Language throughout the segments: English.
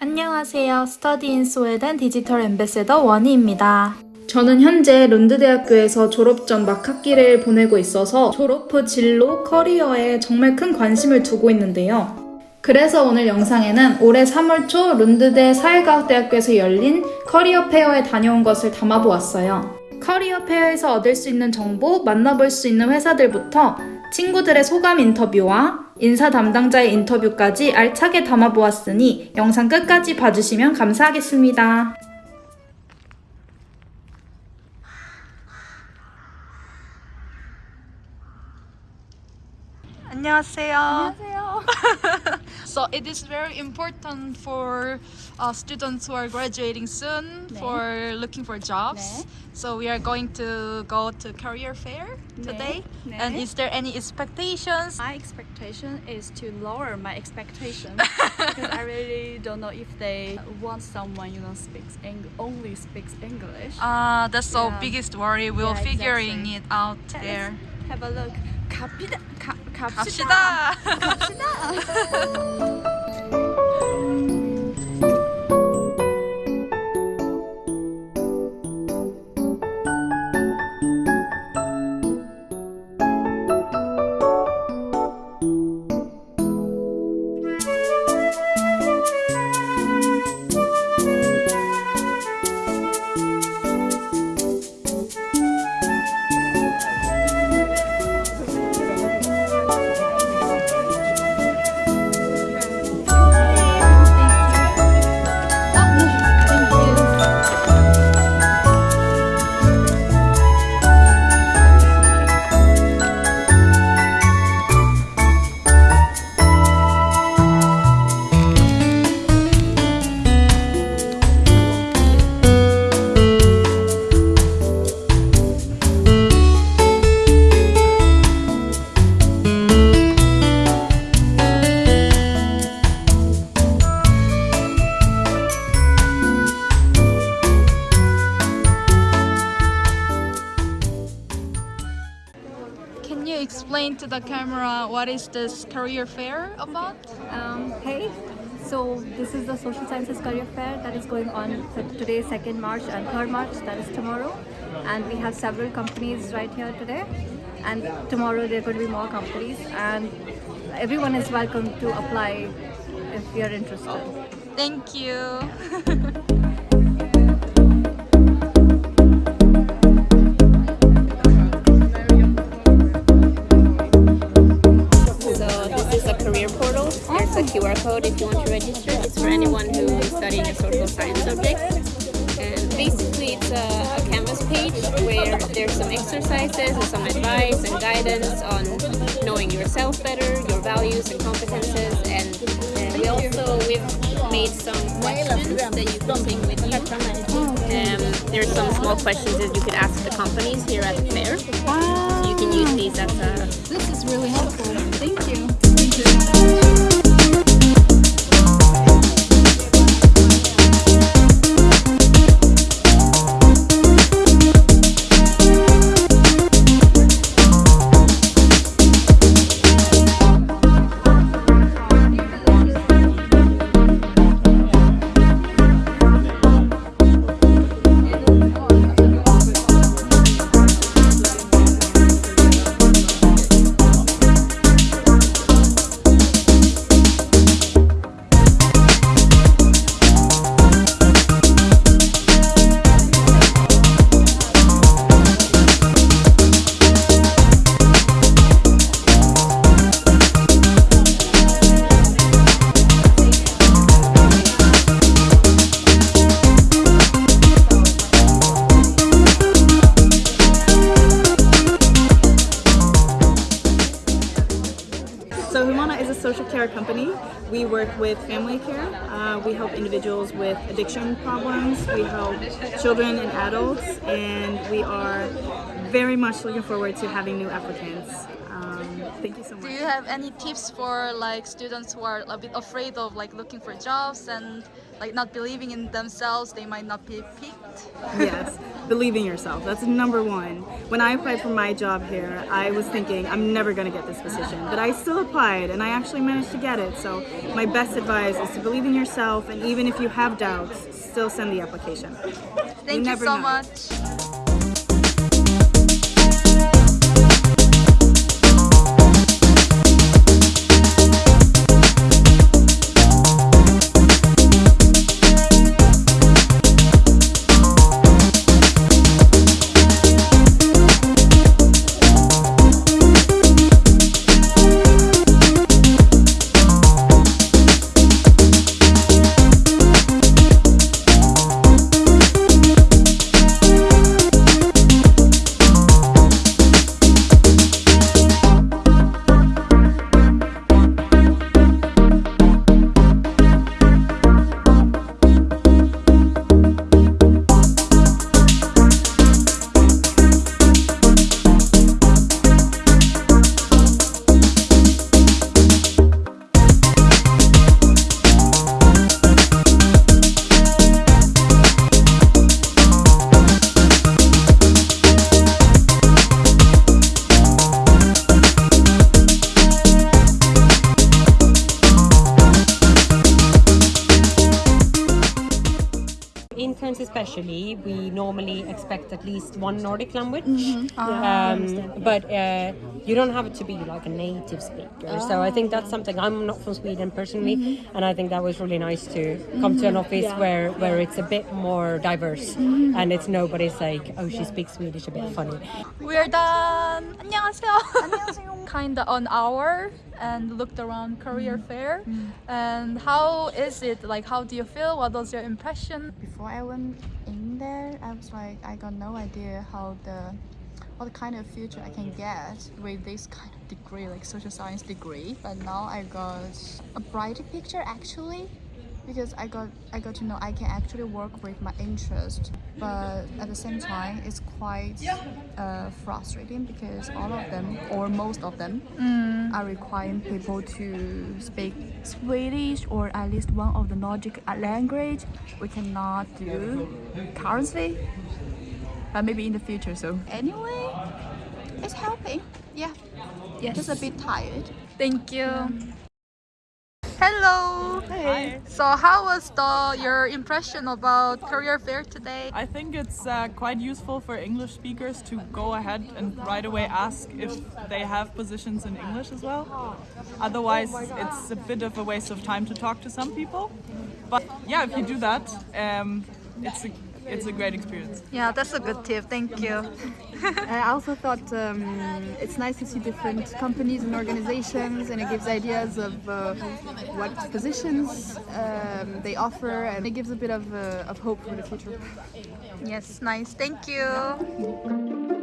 안녕하세요. 스터디 인 스웨덴 디지털 엠베세더 원희입니다. 저는 현재 룬드 대학교에서 졸업 전 막학기를 보내고 있어서 졸업 후 진로, 커리어에 정말 큰 관심을 두고 있는데요. 그래서 오늘 영상에는 올해 3월 초 룬드대 사회과학대학교에서 열린 커리어 페어에 다녀온 것을 담아보았어요. 커리어 페어에서 얻을 수 있는 정보, 만나볼 수 있는 회사들부터 친구들의 소감 인터뷰와 인사 담당자의 인터뷰까지 알차게 담아보았으니 영상 끝까지 봐주시면 감사하겠습니다. 안녕하세요. So it is very important for uh, students who are graduating soon for looking for jobs. 네. So we are going to go to career fair today. 네. And is there any expectations? My expectation is to lower my expectation because I really don't know if they want someone you know speaks Eng- only speaks English. Uh, that's the Yeah. biggest worry. We'll Yeah, figuring exactly. it out Let's there. Have a look. 갑시다. 가, 갑시다. 갑시다. Can you explain to the camera what is this career fair about? Um, hey, so this is the Social Sciences Career Fair that is going on today, 2nd March and 3rd March, that is tomorrow. And we have several companies right here today. And tomorrow there are going to be more companies. And everyone is welcome to apply if you're interested. Thank you. social science subject. And basically it's a, a canvas page where there's some exercises and some advice and guidance on knowing yourself better, your values and competences. And uh, we also, we've made some questions that you can take with you. Um, there's some small questions that you could ask the companies here at the fair. You can use these as a This is really So Humana is a social care company. We work with family care. Uh, we help individuals with addiction problems. We help children and adults, and we are very much looking forward to having new applicants. Um, thank you so much. Do you have any tips for like students who are a bit afraid of like looking for jobs and like not believing in themselves? They might not be picked. yes, believe in yourself. That's number one. When I applied for my job here, I was thinking I'm never going to get this position, but I still applied and I actually managed to get it. So my best advice is to believe in yourself, and even if you have doubts, still send the application. Thank you never so know. much. Interns, especially, we normally expect at least one Nordic language, Mm-hmm. um, but uh, you don't have to be like a native speaker. So I think that's something. I'm not from Sweden personally, Mm-hmm. and I think that was really nice to come to an office where where it's a bit more diverse, and it's nobody's like, oh, she speaks Swedish a bit funny. We're done. 안녕하세요. 안녕하세요. Kinda an hour and looked around career fair. And how is it? Like, how do you feel? What was your impression? before I went in there, I was like, I got no idea how the what kind of future I can get with this kind of degree, like social science degree. But now I got a brighter picture actually, because I got I got to know I can actually work with my interest. But at the same time, it's quite uh, frustrating because all of them, or most of them, are requiring people to speak Swedish or at least one of the Nordic language. We cannot do currently, but maybe in the future. So anyway, it's helping. Yeah, Yes. just a bit tired. Thank you. Hello. Hey. So, how was the your impression about career fair today? I think it's uh, quite useful for English speakers to go ahead and right away ask if they have positions in English as well. Otherwise, it's a bit of a waste of time to talk to some people. But yeah, if you do that, um, it's a it's a great experience. Yeah, that's a good tip. Thank you. I also thought um, it's nice to see different companies and organizations, and it gives ideas of uh, what positions um, they offer, and it gives a bit of, uh, of hope for the future. Yes, nice. Thank you.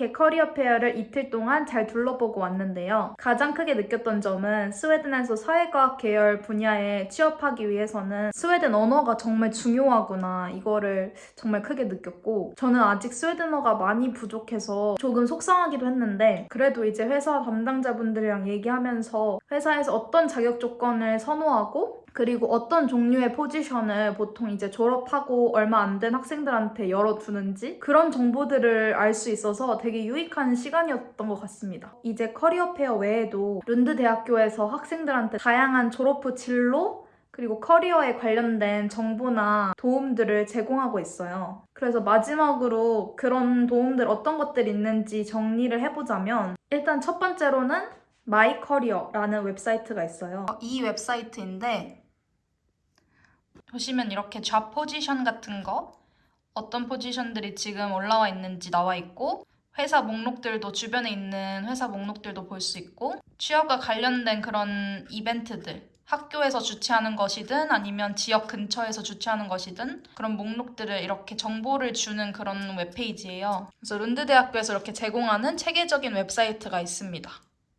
이렇게 커리어 페어를 이틀 동안 잘 둘러보고 왔는데요. 가장 크게 느꼈던 점은 스웨덴에서 사회과학 계열 분야에 취업하기 위해서는 스웨덴 언어가 정말 중요하구나 이거를 정말 크게 느꼈고 저는 아직 스웨덴어가 많이 부족해서 조금 속상하기도 했는데 그래도 이제 회사 담당자분들이랑 얘기하면서 회사에서 어떤 자격 조건을 선호하고 그리고 어떤 종류의 포지션을 보통 이제 졸업하고 얼마 안 된 학생들한테 열어두는지 그런 정보들을 알 수 있어서 되게 유익한 시간이었던 것 같습니다. 이제 커리어 페어 외에도 룬드 대학교에서 학생들한테 다양한 졸업 후 진로 그리고 커리어에 관련된 정보나 도움들을 제공하고 있어요. 그래서 마지막으로 그런 도움들 어떤 것들이 있는지 정리를 해보자면 일단 첫 번째로는 마이 커리어라는 웹사이트가 있어요. 이 웹사이트인데 보시면 이렇게 잡 포지션 같은 거 어떤 포지션들이 지금 올라와 있는지 나와 있고 회사 목록들도 주변에 있는 회사 목록들도 볼 수 있고 취업과 관련된 그런 이벤트들 학교에서 주최하는 것이든 아니면 지역 근처에서 주최하는 것이든 그런 목록들을 이렇게 정보를 주는 그런 웹페이지예요. 그래서 룬드 대학교에서 이렇게 제공하는 체계적인 웹사이트가 있습니다.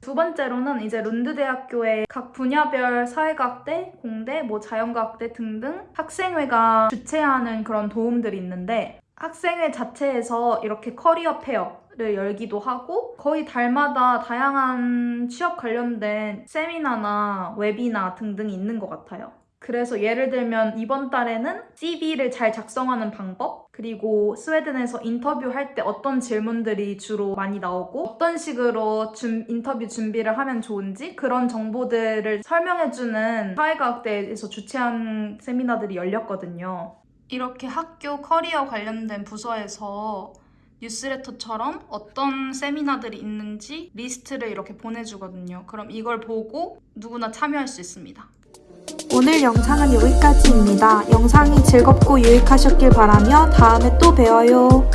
두 번째로는 이제 룬드 대학교의 각 분야별 사회과학대, 공대, 뭐 자연과학대 등등 학생회가 주최하는 그런 도움들이 있는데 학생회 자체에서 이렇게 커리어 페어 를 열기도 하고 거의 달마다 다양한 취업 관련된 세미나나 웨비나 등등이 있는 것 같아요. 그래서 예를 들면 이번 달에는 CV를 잘 작성하는 방법, 그리고 스웨덴에서 인터뷰할 때 어떤 질문들이 주로 많이 나오고 어떤 식으로 준- 인터뷰 준비를 하면 좋은지 그런 정보들을 설명해주는 사회과학대에서 주최한 세미나들이 열렸거든요. 이렇게 학교 커리어 관련된 부서에서 뉴스레터처럼 어떤 세미나들이 있는지 리스트를 이렇게 보내주거든요. 그럼 이걸 보고 누구나 참여할 수 있습니다. 오늘 영상은 여기까지입니다. 영상이 즐겁고 유익하셨길 바라며 다음에 또 뵈어요.